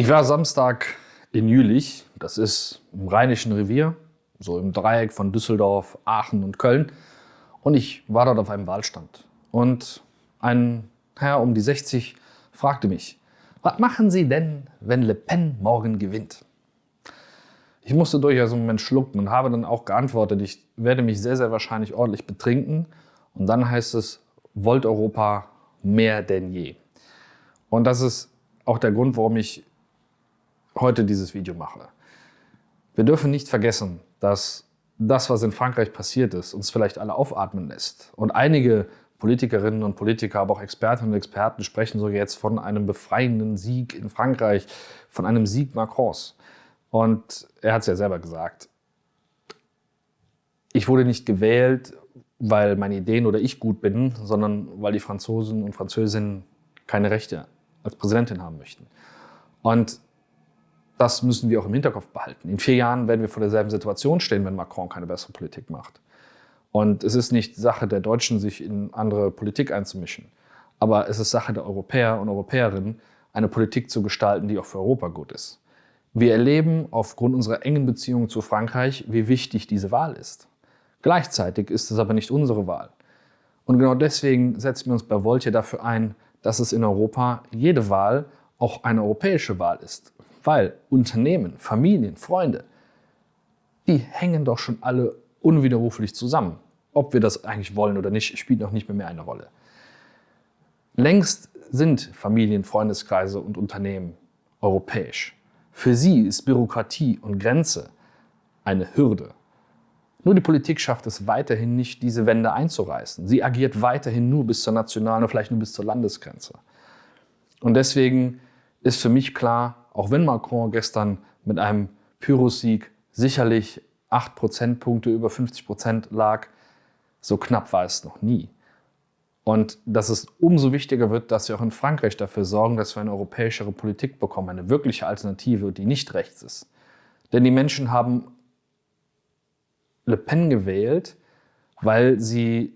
Ich war Samstag in Jülich, das ist im Rheinischen Revier, so im Dreieck von Düsseldorf, Aachen und Köln. Und ich war dort auf einem Wahlstand. Und ein Herr um die 60 fragte mich, was machen Sie denn, wenn Le Pen morgen gewinnt? Ich musste durchaus einen Moment schlucken und habe dann auch geantwortet, ich werde mich sehr, sehr wahrscheinlich ordentlich betrinken. Und dann heißt es, wollt Europa mehr denn je. Und das ist auch der Grund, warum ich heute dieses Video mache. Wir dürfen nicht vergessen, dass das, was in Frankreich passiert ist, uns vielleicht alle aufatmen lässt. Und einige Politikerinnen und Politiker, aber auch Expertinnen und Experten sprechen sogar jetzt von einem befreienden Sieg in Frankreich, von einem Sieg Macrons. Und er hat es ja selber gesagt. Ich wurde nicht gewählt, weil meine Ideen oder ich gut bin, sondern weil die Franzosen und Französinnen keine Rechte als Präsidentin haben möchten. Und das müssen wir auch im Hinterkopf behalten. In vier Jahren werden wir vor derselben Situation stehen, wenn Macron keine bessere Politik macht. Und es ist nicht Sache der Deutschen, sich in andere Politik einzumischen. Aber es ist Sache der Europäer und Europäerinnen, eine Politik zu gestalten, die auch für Europa gut ist. Wir erleben aufgrund unserer engen Beziehung zu Frankreich, wie wichtig diese Wahl ist. Gleichzeitig ist es aber nicht unsere Wahl. Und genau deswegen setzen wir uns bei Volt dafür ein, dass es in Europa jede Wahl auch eine europäische Wahl ist. Weil Unternehmen, Familien, Freunde, die hängen doch schon alle unwiderruflich zusammen. Ob wir das eigentlich wollen oder nicht, spielt noch nicht mehr, eine Rolle. Längst sind Familien, Freundeskreise und Unternehmen europäisch. Für sie ist Bürokratie und Grenze eine Hürde. Nur die Politik schafft es weiterhin nicht, diese Wände einzureißen. Sie agiert weiterhin nur bis zur nationalen oder vielleicht nur bis zur Landesgrenze. Und deswegen ist für mich klar, auch wenn Macron gestern mit einem Pyrrhussieg sicherlich 8 Prozentpunkte über 50 Prozent lag, so knapp war es noch nie. Und dass es umso wichtiger wird, dass wir auch in Frankreich dafür sorgen, dass wir eine europäischere Politik bekommen, eine wirkliche Alternative, die nicht rechts ist. Denn die Menschen haben Le Pen gewählt, weil sie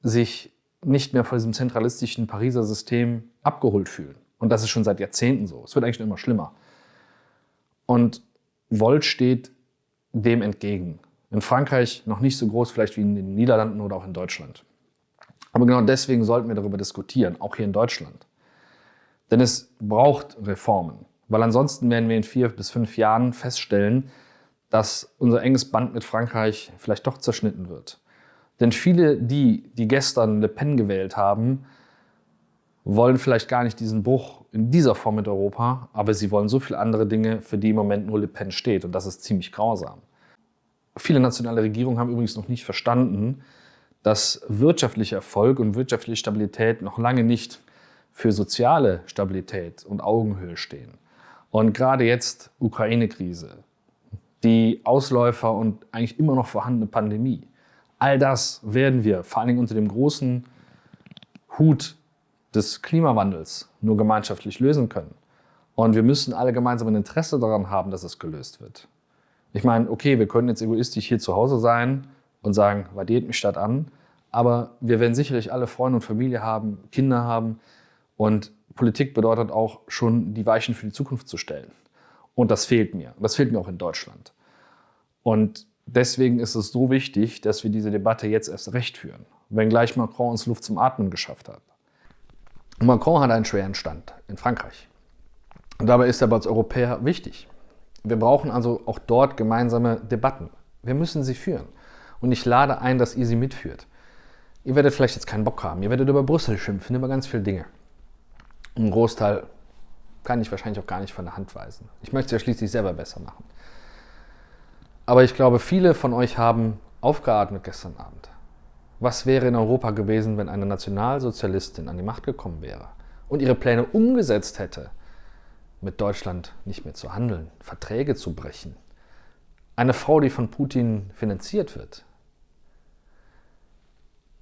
sich nicht mehr von diesem zentralistischen Pariser System abgeholt fühlen. Und das ist schon seit Jahrzehnten so. Es wird eigentlich immer schlimmer. Und Volt steht dem entgegen. In Frankreich noch nicht so groß vielleicht wie in den Niederlanden oder auch in Deutschland. Aber genau deswegen sollten wir darüber diskutieren, auch hier in Deutschland. Denn es braucht Reformen, weil ansonsten werden wir in vier bis fünf Jahren feststellen, dass unser enges Band mit Frankreich vielleicht doch zerschnitten wird. Denn viele, die, die gestern Le Pen gewählt haben, wollen vielleicht gar nicht diesen Bruch in dieser Form mit Europa, aber sie wollen so viele andere Dinge, für die im Moment nur Le Pen steht. Und das ist ziemlich grausam. Viele nationale Regierungen haben übrigens noch nicht verstanden, dass wirtschaftlicher Erfolg und wirtschaftliche Stabilität noch lange nicht für soziale Stabilität und Augenhöhe stehen. Und gerade jetzt Ukraine-Krise, die Ausläufer und eigentlich immer noch vorhandene Pandemie, all das werden wir vor allen Dingen unter dem großen Hut des Klimawandels nur gemeinschaftlich lösen können. Und wir müssen alle gemeinsam ein Interesse daran haben, dass es gelöst wird. Ich meine, okay, wir können jetzt egoistisch hier zu Hause sein und sagen, vadiert mich statt an, aber wir werden sicherlich alle Freunde und Familie haben, Kinder haben und Politik bedeutet auch schon, die Weichen für die Zukunft zu stellen. Und das fehlt mir. Das fehlt mir auch in Deutschland. Und deswegen ist es so wichtig, dass wir diese Debatte jetzt erst recht führen, wenngleich Macron uns Luft zum Atmen geschafft hat. Macron hat einen schweren Stand in Frankreich. Und dabei ist er als Europäer wichtig. Wir brauchen also auch dort gemeinsame Debatten. Wir müssen sie führen. Und ich lade ein, dass ihr sie mitführt. Ihr werdet vielleicht jetzt keinen Bock haben. Ihr werdet über Brüssel schimpfen, über ganz viele Dinge. Ein Großteil kann ich wahrscheinlich auch gar nicht von der Hand weisen. Ich möchte es ja schließlich selber besser machen. Aber ich glaube, viele von euch haben aufgeatmet gestern Abend. Was wäre in Europa gewesen, wenn eine Nationalsozialistin an die Macht gekommen wäre und ihre Pläne umgesetzt hätte, mit Deutschland nicht mehr zu handeln, Verträge zu brechen? Eine Frau, die von Putin finanziert wird.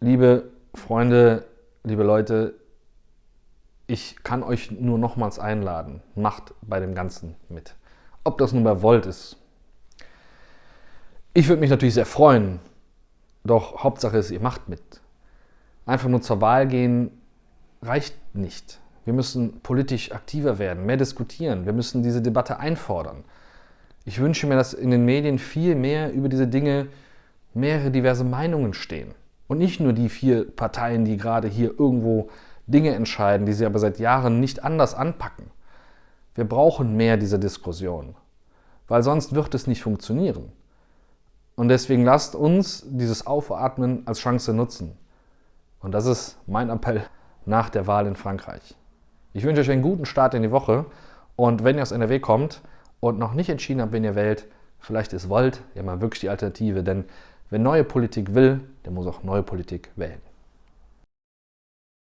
Liebe Freunde, liebe Leute, ich kann euch nur nochmals einladen, macht bei dem Ganzen mit. Ob das nun bei Volt ist. Ich würde mich natürlich sehr freuen, doch Hauptsache ist, ihr macht mit. Einfach nur zur Wahl gehen reicht nicht. Wir müssen politisch aktiver werden, mehr diskutieren. Wir müssen diese Debatte einfordern. Ich wünsche mir, dass in den Medien viel mehr über diese Dinge mehrere diverse Meinungen stehen. Und nicht nur die vier Parteien, die gerade hier irgendwo Dinge entscheiden, die sie aber seit Jahren nicht anders anpacken. Wir brauchen mehr dieser Diskussion, weil sonst wird es nicht funktionieren. Und deswegen lasst uns dieses Aufatmen als Chance nutzen. Und das ist mein Appell nach der Wahl in Frankreich. Ich wünsche euch einen guten Start in die Woche und wenn ihr aus NRW kommt und noch nicht entschieden habt, wen ihr wählt, vielleicht ist Volt ja mal wirklich die Alternative, denn wer neue Politik will, der muss auch neue Politik wählen.